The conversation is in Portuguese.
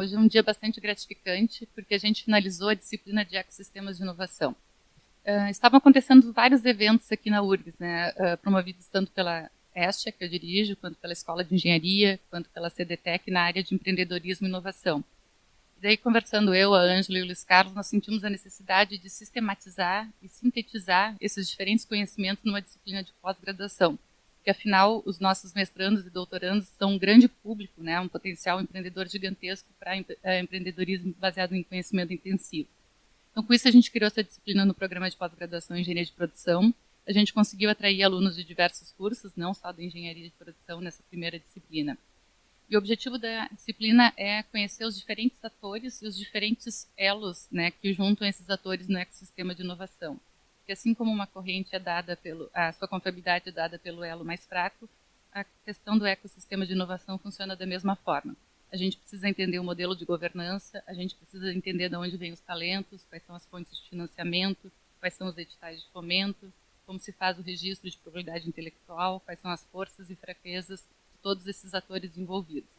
hoje é um dia bastante gratificante, porque a gente finalizou a disciplina de ecossistemas de inovação. Uh, estavam acontecendo vários eventos aqui na URGS, né, uh, promovidos tanto pela Estia, que eu dirijo, quanto pela Escola de Engenharia, quanto pela CDTEC na área de empreendedorismo e inovação. E daí, conversando eu, a Ângela e o Luiz Carlos, nós sentimos a necessidade de sistematizar e sintetizar esses diferentes conhecimentos numa disciplina de pós-graduação porque afinal os nossos mestrandos e doutorandos são um grande público, né, um potencial empreendedor gigantesco para é, empreendedorismo baseado em conhecimento intensivo. Então, com isso, a gente criou essa disciplina no programa de pós-graduação em Engenharia de Produção. A gente conseguiu atrair alunos de diversos cursos, não só da Engenharia de Produção, nessa primeira disciplina. E o objetivo da disciplina é conhecer os diferentes atores e os diferentes elos né, que juntam esses atores no ecossistema de inovação assim como uma corrente é dada pelo, a sua confiabilidade é dada pelo elo mais fraco, a questão do ecossistema de inovação funciona da mesma forma. A gente precisa entender o modelo de governança, a gente precisa entender de onde vêm os talentos, quais são as fontes de financiamento, quais são os editais de fomento, como se faz o registro de propriedade intelectual, quais são as forças e fraquezas de todos esses atores envolvidos.